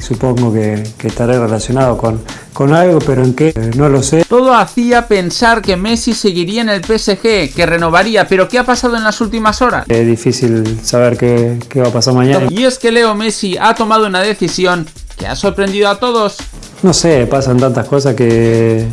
y supongo que, estaré relacionado con, con algo, pero en qué eh, no lo sé. Todo hacía pensar que Messi seguiría en el PSG, que renovaría, pero ¿qué ha pasado en las últimas horas? Es difícil saber qué, qué va a pasar mañana. Y es que Leo Messi ha tomado una decisión que ha sorprendido a todos. No sé, pasan tantas cosas que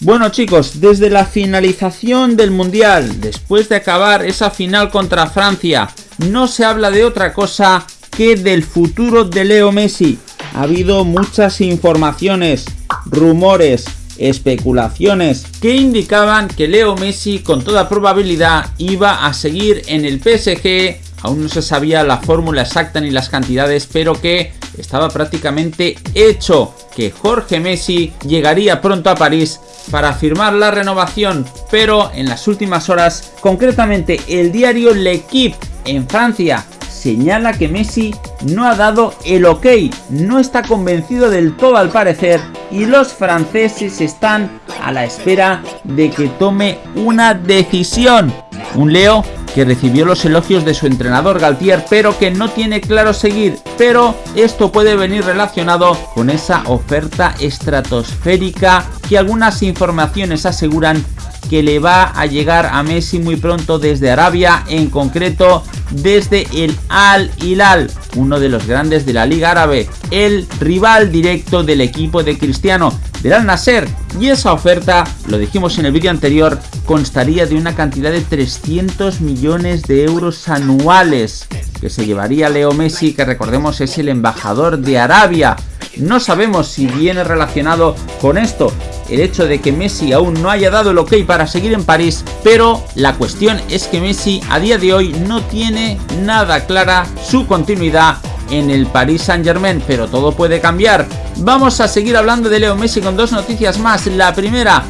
bueno chicos, desde la finalización del Mundial, después de acabar esa final contra Francia, no se habla de otra cosa que del futuro de Leo Messi. Ha habido muchas informaciones, rumores, especulaciones que indicaban que Leo Messi con toda probabilidad iba a seguir en el PSG. Aún no se sabía la fórmula exacta ni las cantidades, pero que estaba prácticamente hecho que Jorge Messi llegaría pronto a París para firmar la renovación, pero en las últimas horas, concretamente el diario L'Equipe en Francia señala que Messi no ha dado el ok, no está convencido del todo al parecer y los franceses están a la espera de que tome una decisión. Un Leo que recibió los elogios de su entrenador Galtier, pero que no tiene claro seguir. Pero esto puede venir relacionado con esa oferta estratosférica que algunas informaciones aseguran que le va a llegar a Messi muy pronto desde Arabia, en concreto desde el Al Hilal, uno de los grandes de la Liga Árabe, el rival directo del equipo de Cristiano, del Al Nasser. Y esa oferta, lo dijimos en el vídeo anterior, constaría de una cantidad de 300 millones de euros anuales que se llevaría Leo Messi, que recordemos es el embajador de Arabia. No sabemos si viene relacionado con esto el hecho de que Messi aún no haya dado el ok para seguir en París, pero la cuestión es que Messi a día de hoy no tiene nada clara su continuidad en el Paris Saint Germain, pero todo puede cambiar. Vamos a seguir hablando de Leo Messi con dos noticias más. La primera,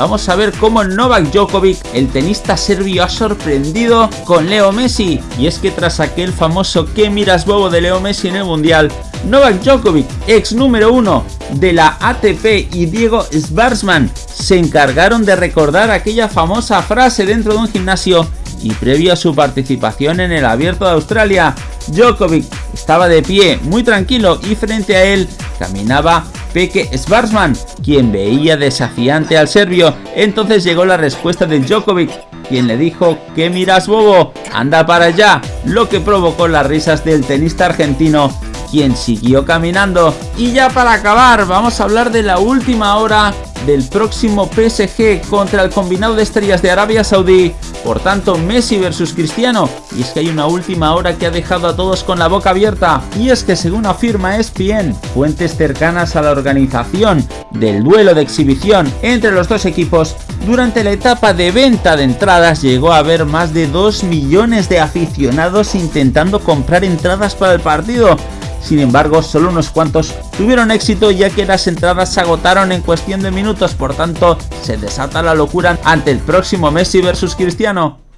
Vamos a ver cómo Novak Djokovic, el tenista serbio, ha sorprendido con Leo Messi. Y es que tras aquel famoso que miras bobo de Leo Messi en el Mundial, Novak Djokovic, ex número uno de la ATP y Diego Schwartzman se encargaron de recordar aquella famosa frase dentro de un gimnasio y previo a su participación en el Abierto de Australia, Djokovic estaba de pie, muy tranquilo y frente a él caminaba Peke Schwarzman, quien veía desafiante al serbio. Entonces llegó la respuesta de Djokovic, quien le dijo que miras bobo, anda para allá, lo que provocó las risas del tenista argentino quien siguió caminando. Y ya para acabar, vamos a hablar de la última hora del próximo PSG contra el combinado de estrellas de Arabia Saudí. Por tanto, Messi versus Cristiano. Y es que hay una última hora que ha dejado a todos con la boca abierta. Y es que según afirma ESPN, fuentes cercanas a la organización del duelo de exhibición entre los dos equipos, durante la etapa de venta de entradas llegó a haber más de 2 millones de aficionados intentando comprar entradas para el partido sin embargo, solo unos cuantos tuvieron éxito ya que las entradas se agotaron en cuestión de minutos, por tanto, se desata la locura ante el próximo Messi versus Cristiano.